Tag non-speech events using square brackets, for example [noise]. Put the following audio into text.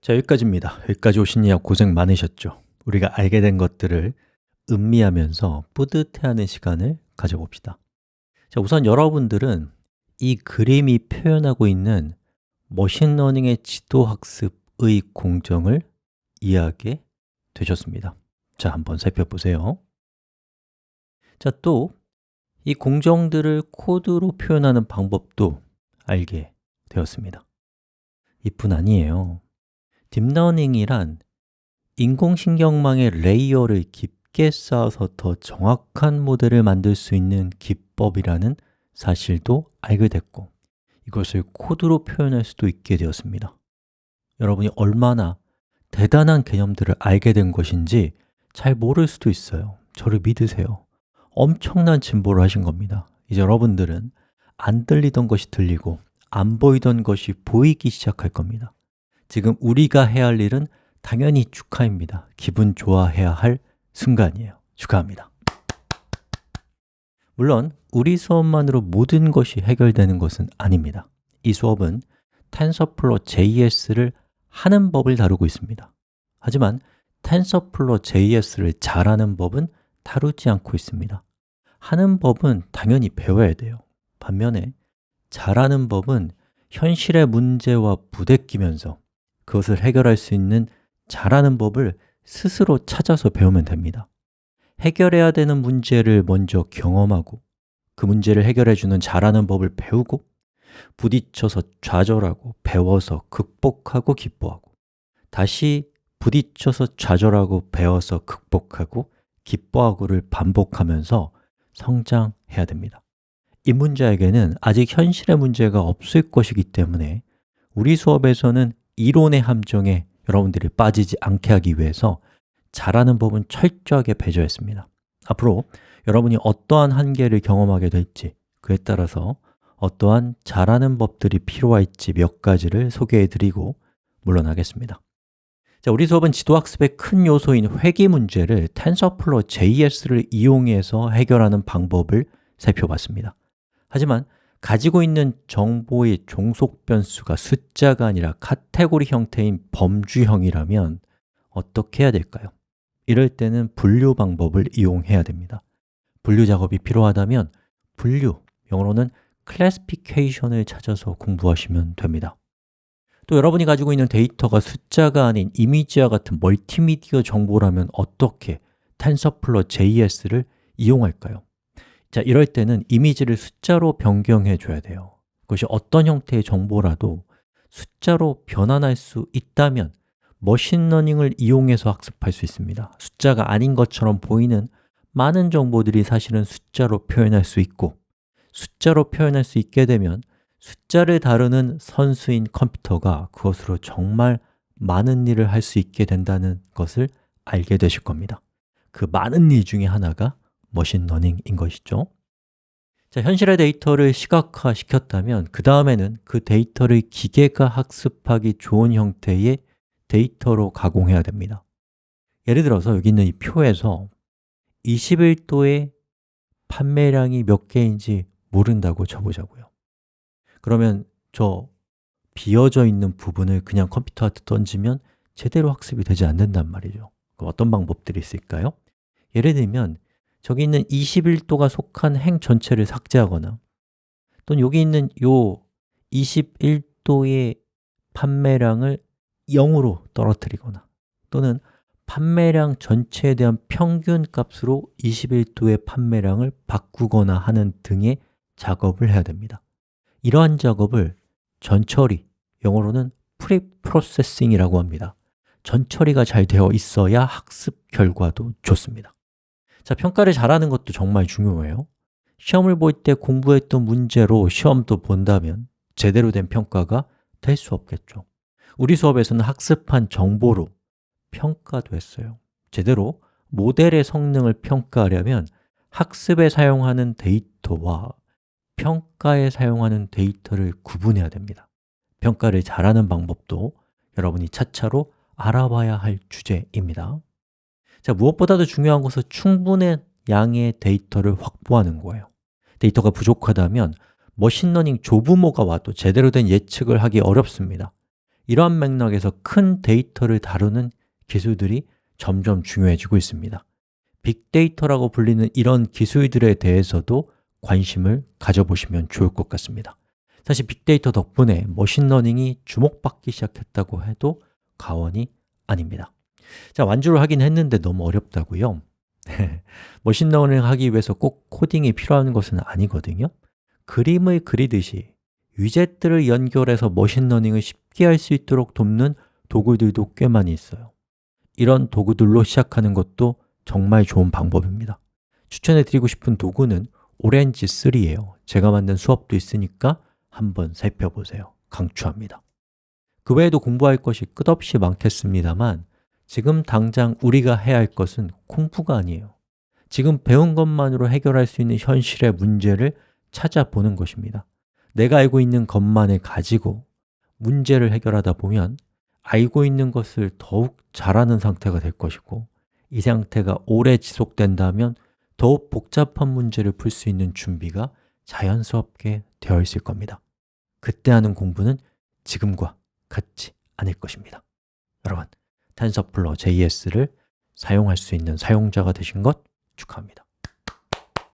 자, 여기까지입니다. 여기까지 이야 고생 많으셨죠? 우리가 알게 된 것들을 음미하면서 뿌듯해하는 시간을 가져봅시다. 자, 우선 여러분들은 이 그림이 표현하고 있는 머신러닝의 지도학습의 공정을 이해하게 되셨습니다. 자, 한번 살펴보세요. 자, 또 이 공정들을 코드로 표현하는 방법도 알게 되었습니다. 이뿐 아니에요 딥러닝이란 인공신경망의 레이어를 깊게 쌓아서 더 정확한 모델을 만들 수 있는 기법이라는 사실도 알게 됐고 이것을 코드로 표현할 수도 있게 되었습니다. 여러분이 얼마나 대단한 개념들을 알게 된 것인지 잘 모를 수도 있어요. 저를 믿으세요. 엄청난 진보를 하신 겁니다. 이제 여러분들은 안 들리던 것이 들리고 안 보이던 것이 보이기 시작할 겁니다 지금 우리가 해야 할 일은 당연히 축하입니다. 기분 좋아해야 할 순간이에요. 축하합니다. 물론 우리 수업만으로 모든 것이 해결되는 것은 아닙니다. 이 수업은 TensorFlow JS를 하는 법을 다루고 있습니다. 하지만 TensorFlow JS를 잘하는 법은 다루지 않고 있습니다. 하는 법은 당연히 배워야 돼요. 반면에 잘하는 법은 현실의 문제와 부대끼면서 그것을 해결할 수 있는 잘하는 법을 스스로 찾아서 배우면 됩니다. 해결해야 되는 문제를 먼저 경험하고 그 문제를 해결해 주는 잘하는 법을 배우고 부딪혀서 좌절하고 배워서 극복하고 기뻐하고 다시 부딪혀서 좌절하고 배워서 극복하고 기뻐하고를 반복하면서 성장해야 됩니다. 입문자에게는 아직 현실의 문제가 없을 것이기 때문에 우리 수업에서는 이론의 함정에 여러분들이 빠지지 않게 하기 위해서 잘하는 법은 철저하게 배제했습니다. 앞으로 여러분이 어떠한 한계를 경험하게 될지 그에 따라서 어떠한 잘하는 법들이 필요할지 몇 가지를 소개해 드리고 물러나겠습니다. 자, 우리 수업은 지도학습의 큰 요소인 회귀 문제를 TensorFlow JS를 이용해서 해결하는 방법을 살펴봤습니다. 하지만 가지고 있는 정보의 종속 변수가 숫자가 아니라 카테고리 형태인 범주형이라면 어떻게 해야 될까요? 이럴 때는 분류 방법을 이용해야 됩니다 분류 작업이 필요하다면 분류, 영어로는 classification을 찾아서 공부하시면 됩니다 또 여러분이 가지고 있는 데이터가 숫자가 아닌 이미지와 같은 멀티미디어 정보라면 어떻게 TensorFlow JS를 이용할까요? 자, 이럴 때는 이미지를 숫자로 변경해 줘야 돼요. 그것이 어떤 형태의 정보라도 숫자로 변환할 수 있다면 머신러닝을 이용해서 학습할 수 있습니다. 숫자가 아닌 것처럼 보이는 많은 정보들이 사실은 숫자로 표현할 수 있고 숫자로 표현할 수 있게 되면 숫자를 다루는 선수인 컴퓨터가 그것으로 정말 많은 일을 할 수 있게 된다는 것을 알게 되실 겁니다. 그 많은 일 중에 하나가 머신러닝인 것이죠. 자, 현실의 데이터를 시각화 시켰다면 그 다음에는 그 데이터를 기계가 학습하기 좋은 형태의 데이터로 가공해야 됩니다. 예를 들어서 여기 있는 이 표에서 21도의 판매량이 몇 개인지 모른다고 쳐보자고요. 그러면 저 비어져 있는 부분을 그냥 컴퓨터한테 던지면 제대로 학습이 되지 않는단 말이죠. 그럼 어떤 방법들이 있을까요? 예를 들면 저기 있는 21도가 속한 행 전체를 삭제하거나 또는 여기 있는 요 21도의 판매량을 0으로 떨어뜨리거나 또는 판매량 전체에 대한 평균 값으로 21도의 판매량을 바꾸거나 하는 등의 작업을 해야 됩니다. 이러한 작업을 전처리, 영어로는 preprocessing이라고 합니다. 전처리가 잘 되어 있어야 학습 결과도 좋습니다 자, 평가를 잘하는 것도 정말 중요해요. 시험을 볼 때 공부했던 문제로 시험도 본다면 제대로 된 평가가 될 수 없겠죠. 우리 수업에서는 학습한 정보로 평가도 했어요. 제대로 모델의 성능을 평가하려면 학습에 사용하는 데이터와 평가에 사용하는 데이터를 구분해야 됩니다. 평가를 잘하는 방법도 여러분이 차차로 알아봐야 할 주제입니다 자, 무엇보다도 중요한 것은 충분한 양의 데이터를 확보하는 거예요. 데이터가 부족하다면 머신러닝 조부모가 와도 제대로 된 예측을 하기 어렵습니다. 이러한 맥락에서 큰 데이터를 다루는 기술들이 점점 중요해지고 있습니다. 빅데이터라고 불리는 이런 기술들에 대해서도 관심을 가져보시면 좋을 것 같습니다. 사실 빅데이터 덕분에 머신러닝이 주목받기 시작했다고 해도 과언이 아닙니다 자, 완주를 하긴 했는데 너무 어렵다고요? [laughs] 머신러닝 하기 위해서 꼭 코딩이 필요한 것은 아니거든요. 그림을 그리듯이 위젯들을 연결해서 머신러닝을 쉽게 할 수 있도록 돕는 도구들도 꽤 많이 있어요. 이런 도구들로 시작하는 것도 정말 좋은 방법입니다. 추천해 드리고 싶은 도구는 Orange3예요. 제가 만든 수업도 있으니까 한번 살펴보세요. 강추합니다. 그 외에도 공부할 것이 끝없이 많겠습니다만 지금 당장 우리가 해야 할 것은 공부가 아니에요. 지금 배운 것만으로 해결할 수 있는 현실의 문제를 찾아보는 것입니다. 내가 알고 있는 것만을 가지고 문제를 해결하다 보면 알고 있는 것을 더욱 잘하는 상태가 될 것이고 이 상태가 오래 지속된다면 더욱 복잡한 문제를 풀 수 있는 준비가 자연스럽게 되어 있을 겁니다. 그때 하는 공부는 지금과 같지 않을 것입니다. 여러분, TensorFlow JS를 사용할 수 있는 사용자가 되신 것 축하합니다